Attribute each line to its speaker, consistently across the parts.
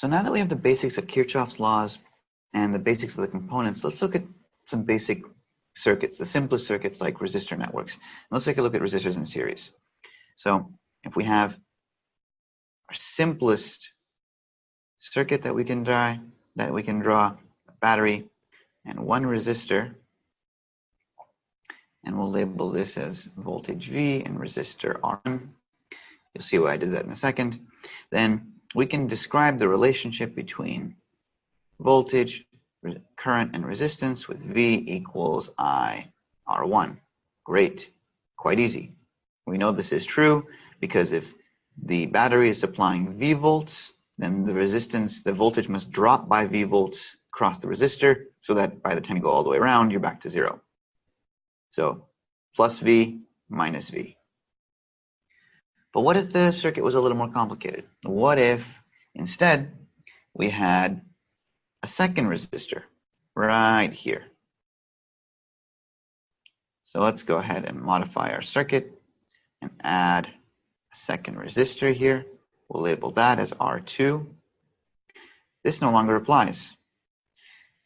Speaker 1: So now that we have the basics of Kirchhoff's laws and the basics of the components, let's look at some basic circuits, the simplest circuits like resistor networks. Let's take a look at resistors in series. So if we have our simplest circuit that we can draw, that we can draw a battery and one resistor, and we'll label this as voltage V and resistor R. You'll see why I did that in a second. Then we can describe the relationship between voltage, current, and resistance with V equals I R1. Great, quite easy. We know this is true because if the battery is supplying V volts, then the resistance, the voltage must drop by V volts across the resistor so that by the time you go all the way around, you're back to zero. So plus V minus V. But what if the circuit was a little more complicated? What if instead we had a second resistor right here? So let's go ahead and modify our circuit and add a second resistor here. We'll label that as R2. This no longer applies.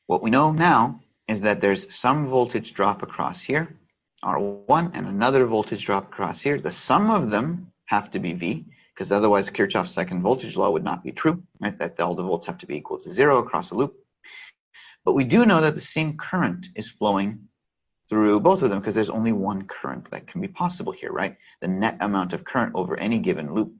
Speaker 1: What we know now is that there's some voltage drop across here, R1, and another voltage drop across here. The sum of them have to be V, because otherwise Kirchhoff's second voltage law would not be true, right? That all the volts have to be equal to zero across a loop. But we do know that the same current is flowing through both of them because there's only one current that can be possible here, right? The net amount of current over any given loop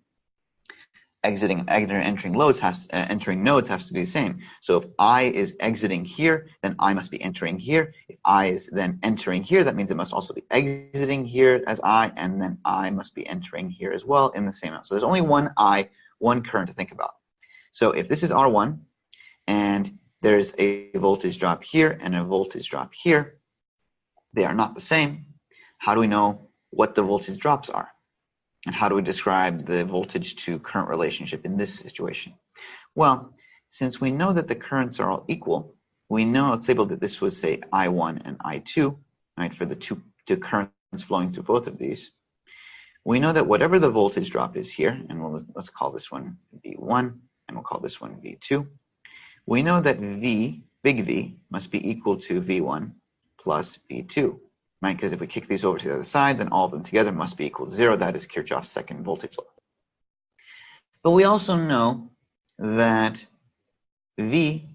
Speaker 1: exiting and entering loads has uh, entering nodes has to be the same. So if I is exiting here, then I must be entering here. If I is then entering here, that means it must also be exiting here as I, and then I must be entering here as well in the same amount. So there's only one I, one current to think about. So if this is R1, and there's a voltage drop here and a voltage drop here, they are not the same. How do we know what the voltage drops are? And how do we describe the voltage to current relationship in this situation? Well, since we know that the currents are all equal, we know, let's label that this was say I1 and I2, right, for the two, two currents flowing through both of these. We know that whatever the voltage drop is here, and we'll, let's call this one V1, and we'll call this one V2. We know that V, big V, must be equal to V1 plus V2 right? Because if we kick these over to the other side, then all of them together must be equal to zero. That is Kirchhoff's second voltage law. But we also know that V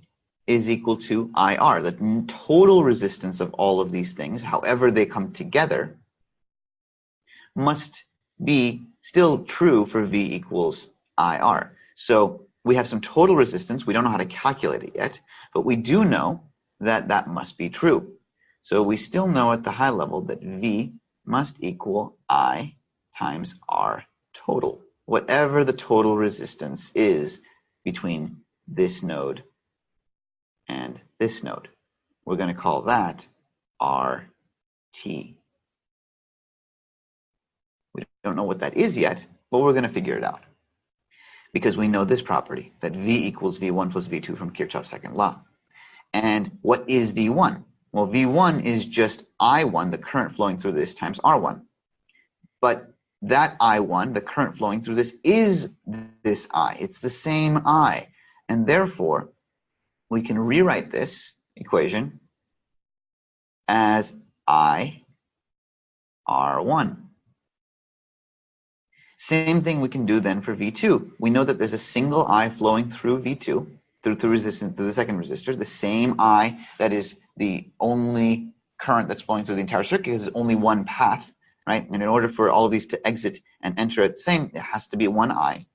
Speaker 1: is equal to IR, the total resistance of all of these things, however they come together, must be still true for V equals IR. So we have some total resistance. We don't know how to calculate it yet, but we do know that that must be true. So we still know at the high level that V must equal I times R total, whatever the total resistance is between this node and this node. We're going to call that RT. We don't know what that is yet, but we're going to figure it out. Because we know this property, that V equals V1 plus V2 from Kirchhoff's second law. And what is V1? Well, V1 is just I1, the current flowing through this, times R1. But that I1, the current flowing through this, is this I. It's the same I. And therefore, we can rewrite this equation as I R1. Same thing we can do then for V2. We know that there's a single I flowing through V2, through, through resistance, through the second resistor, the same I that is the only current that's flowing through the entire circuit is only one path, right? And in order for all of these to exit and enter at the same, it has to be one I.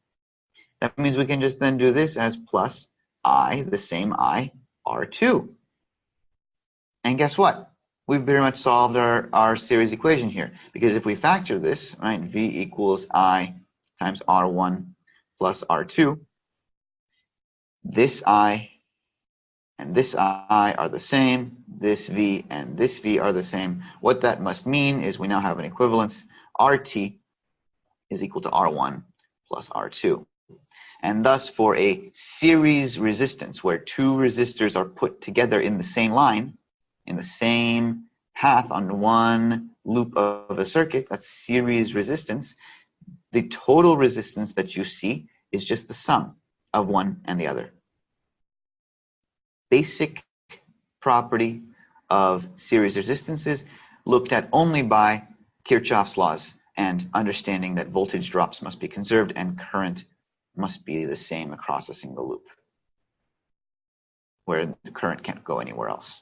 Speaker 1: That means we can just then do this as plus I, the same I, R2. And guess what? We've very much solved our, our series equation here. Because if we factor this, right, V equals I times R1 plus R2, this I and this I are the same, this V and this V are the same. What that must mean is we now have an equivalence. RT is equal to R1 plus R2. And thus for a series resistance where two resistors are put together in the same line, in the same path on one loop of a circuit, that's series resistance, the total resistance that you see is just the sum of one and the other. Basic property of series resistances looked at only by Kirchhoff's laws and understanding that voltage drops must be conserved and current must be the same across a single loop where the current can't go anywhere else.